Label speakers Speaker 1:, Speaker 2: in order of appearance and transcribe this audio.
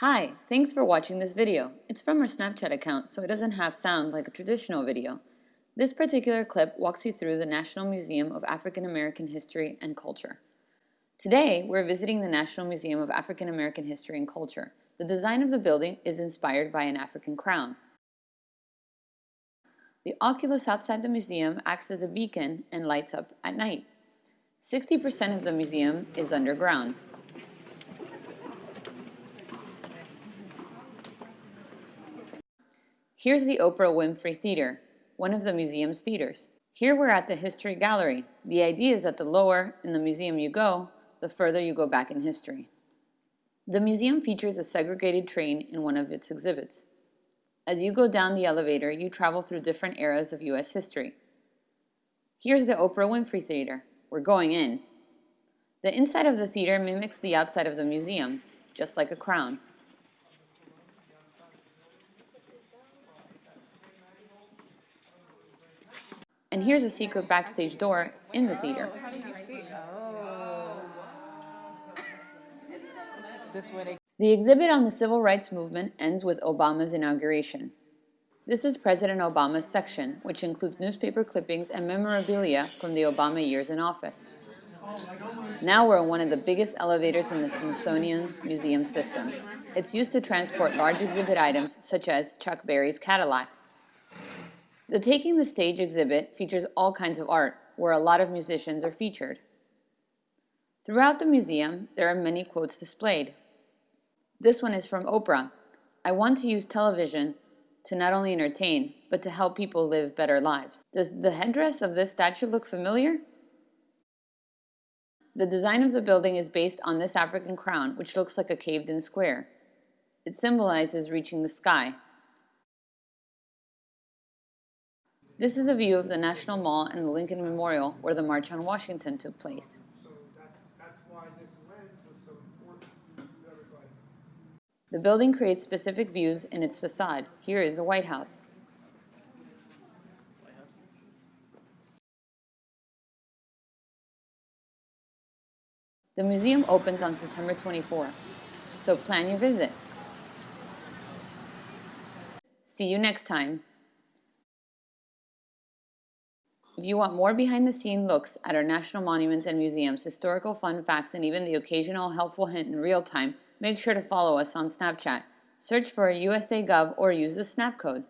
Speaker 1: Hi, thanks for watching this video. It's from our Snapchat account, so it doesn't have sound like a traditional video. This particular clip walks you through the National Museum of African American History and Culture. Today, we're visiting the National Museum of African American History and Culture. The design of the building is inspired by an African crown. The oculus outside the museum acts as a beacon and lights up at night. 60% of the museum is underground. Here's the Oprah Winfrey Theater, one of the museum's theaters. Here we're at the History Gallery. The idea is that the lower in the museum you go, the further you go back in history. The museum features a segregated train in one of its exhibits. As you go down the elevator, you travel through different eras of U.S. history. Here's the Oprah Winfrey Theater. We're going in. The inside of the theater mimics the outside of the museum, just like a crown. And here's a secret backstage door in the theater. The exhibit on the civil rights movement ends with Obama's inauguration. This is President Obama's section, which includes newspaper clippings and memorabilia from the Obama years in office. Now we're in one of the biggest elevators in the Smithsonian Museum system. It's used to transport large exhibit items such as Chuck Berry's Cadillac. The Taking the Stage exhibit features all kinds of art, where a lot of musicians are featured. Throughout the museum, there are many quotes displayed. This one is from Oprah. I want to use television to not only entertain, but to help people live better lives. Does the headdress of this statue look familiar? The design of the building is based on this African crown, which looks like a caved-in square. It symbolizes reaching the sky, This is a view of the National Mall and the Lincoln Memorial where the March on Washington took place. The building creates specific views in its facade. Here is the White House. The museum opens on September 24, so plan your visit. See you next time. If you want more behind-the-scene looks at our national monuments and museums, historical fun facts, and even the occasional helpful hint in real time, make sure to follow us on Snapchat. Search for USA Gov or use the Snap code.